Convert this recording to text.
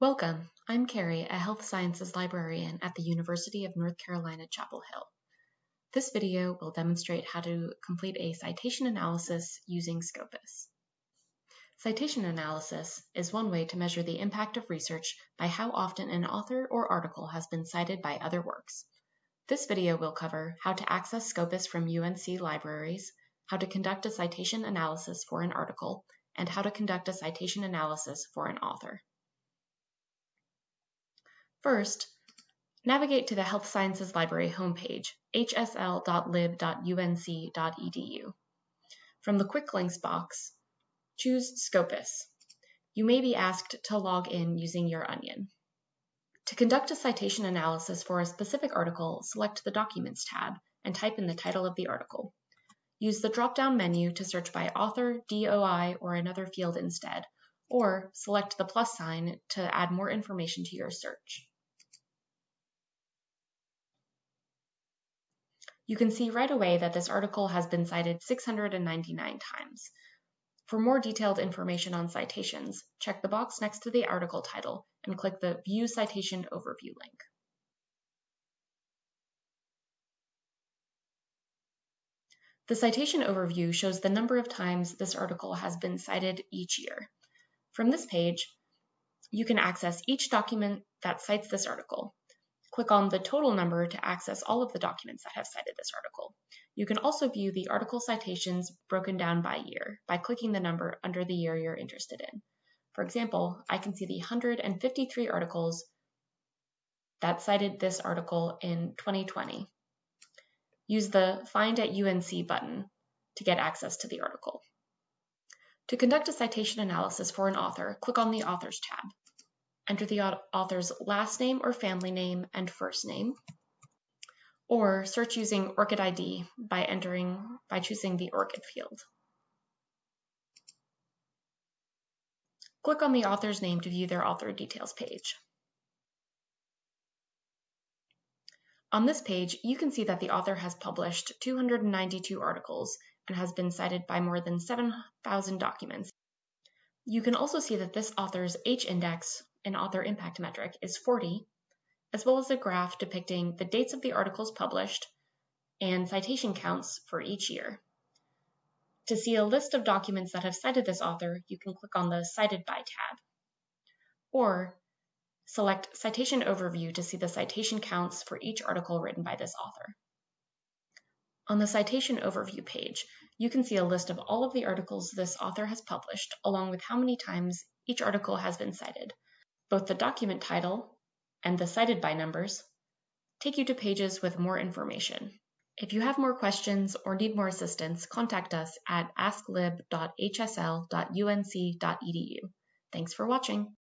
Welcome, I'm Carrie, a health sciences librarian at the University of North Carolina, Chapel Hill. This video will demonstrate how to complete a citation analysis using Scopus. Citation analysis is one way to measure the impact of research by how often an author or article has been cited by other works. This video will cover how to access Scopus from UNC libraries, how to conduct a citation analysis for an article, and how to conduct a citation analysis for an author. First, navigate to the Health Sciences Library homepage, hsl.lib.unc.edu. From the Quick Links box, choose Scopus. You may be asked to log in using your Onyen. To conduct a citation analysis for a specific article, select the Documents tab and type in the title of the article. Use the drop-down menu to search by author, DOI, or another field instead, or select the plus sign to add more information to your search. You can see right away that this article has been cited 699 times. For more detailed information on citations, check the box next to the article title and click the View Citation Overview link. The citation overview shows the number of times this article has been cited each year. From this page, you can access each document that cites this article, Click on the total number to access all of the documents that have cited this article. You can also view the article citations broken down by year by clicking the number under the year you're interested in. For example, I can see the 153 articles that cited this article in 2020. Use the Find at UNC button to get access to the article. To conduct a citation analysis for an author, click on the Authors tab enter the author's last name or family name and first name, or search using ORCID ID by entering by choosing the ORCID field. Click on the author's name to view their author details page. On this page, you can see that the author has published 292 articles and has been cited by more than 7,000 documents. You can also see that this author's H-index an author impact metric is 40, as well as a graph depicting the dates of the articles published and citation counts for each year. To see a list of documents that have cited this author, you can click on the Cited By tab. Or select Citation Overview to see the citation counts for each article written by this author. On the Citation Overview page, you can see a list of all of the articles this author has published, along with how many times each article has been cited, both the document title and the cited by numbers take you to pages with more information. If you have more questions or need more assistance, contact us at asklib.hsl.unc.edu. Thanks for watching.